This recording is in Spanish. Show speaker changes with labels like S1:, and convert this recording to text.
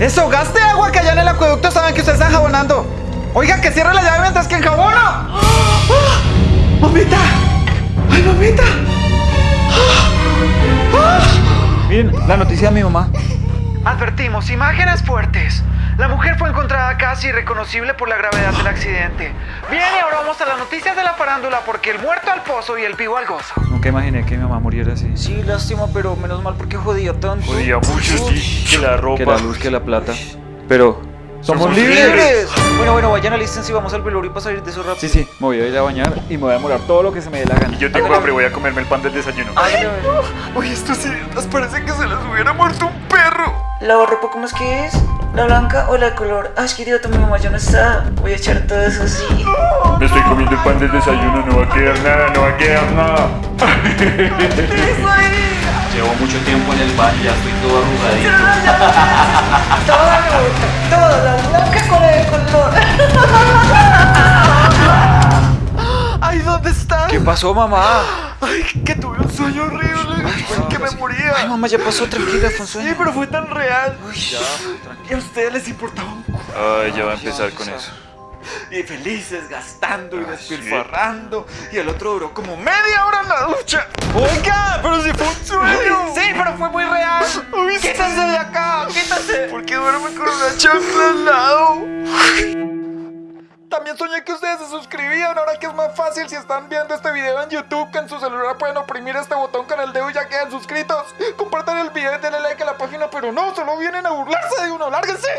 S1: Eso, gaste agua que allá en el acueducto saben que ustedes están jabonando. Oiga, que cierre la llave mientras que enjabono. ¡Ah! ¡Mamita! ¡Ay, mamita! Miren, la noticia de mi mamá. Advertimos, imágenes fuertes. Casi irreconocible por la gravedad del accidente. Bien, y ahora vamos a las noticias de la farándula porque el muerto al pozo y el vivo al gozo. Nunca imaginé que mi mamá muriera así.
S2: Sí, lástima, pero menos mal porque jodía tanto.
S3: Jodía mucho, sí, que la ropa.
S1: Que la luz, que la plata. Pero, ¡somos,
S3: Somos
S1: libres!
S3: libres.
S2: Bueno, bueno, vayan alístense y vamos al velorio para salir de eso rápido.
S1: Sí, sí, me voy a ir a bañar y me voy a demorar todo lo que se me dé la gana.
S3: Y yo tengo hambre, voy a comerme el pan del desayuno.
S2: Ay, a ver.
S3: Uy, estos idiotas parece que se les hubiera muerto un perro.
S2: ¿La ropa cómo es que es? ¿La blanca o la de color? Ay, qué idiota, mi mamá ya no está. Voy a echar todo eso así.
S3: Me estoy comiendo el pan del desayuno, no va a quedar nada, no va a quedar nada.
S4: Llevo mucho tiempo en el baño, ya estoy todo arrugadito.
S2: Toda la toda la blanca con el color.
S1: ¡Ay, ¿dónde está?
S2: ¿Qué pasó, mamá?
S1: Ay, que tuve un sueño horrible. que me moría.
S2: Ay, mamá, ya pasó, tranquila, fue un sueño.
S1: Sí, pero fue tan real. Y a ustedes les importaba un cu-
S3: Ay, ya va a empezar con eso.
S1: Y felices, gastando y despilfarrando. Y el otro duró como media hora en la ducha. Oiga, pero si fue un sueño. Sí, pero fue muy real. Quítense de acá, quítense. ¿Por qué duerme con una chancla al lado? También soñé que ustedes se suscribían, ahora que es más fácil si están viendo este video en YouTube, que en su celular pueden oprimir este botón con el dedo y ya quedan suscritos. Compartan el video y denle like a la página, pero no, solo vienen a burlarse de uno, lárguense.